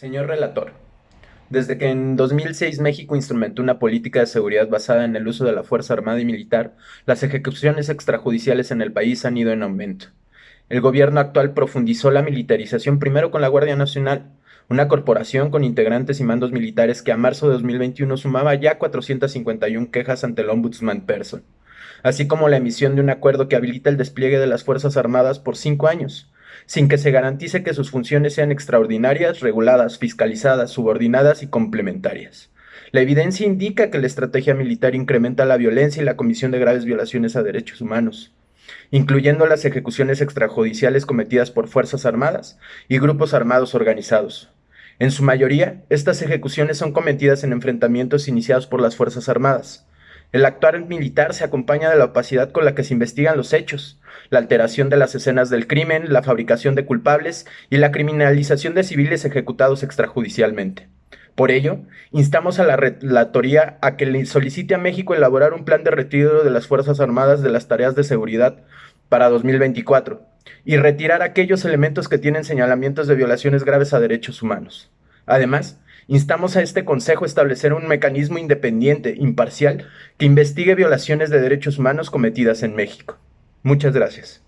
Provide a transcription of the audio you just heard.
Señor relator, desde que en 2006 México instrumentó una política de seguridad basada en el uso de la Fuerza Armada y Militar, las ejecuciones extrajudiciales en el país han ido en aumento. El gobierno actual profundizó la militarización primero con la Guardia Nacional, una corporación con integrantes y mandos militares que a marzo de 2021 sumaba ya 451 quejas ante el Ombudsman Person, así como la emisión de un acuerdo que habilita el despliegue de las Fuerzas Armadas por cinco años, sin que se garantice que sus funciones sean extraordinarias, reguladas, fiscalizadas, subordinadas y complementarias. La evidencia indica que la estrategia militar incrementa la violencia y la comisión de graves violaciones a derechos humanos, incluyendo las ejecuciones extrajudiciales cometidas por Fuerzas Armadas y grupos armados organizados. En su mayoría, estas ejecuciones son cometidas en enfrentamientos iniciados por las Fuerzas Armadas, el actuar militar se acompaña de la opacidad con la que se investigan los hechos, la alteración de las escenas del crimen, la fabricación de culpables y la criminalización de civiles ejecutados extrajudicialmente. Por ello, instamos a la Relatoría a que le solicite a México elaborar un plan de retiro de las Fuerzas Armadas de las tareas de seguridad para 2024 y retirar aquellos elementos que tienen señalamientos de violaciones graves a derechos humanos. Además, Instamos a este Consejo a establecer un mecanismo independiente, imparcial, que investigue violaciones de derechos humanos cometidas en México. Muchas gracias.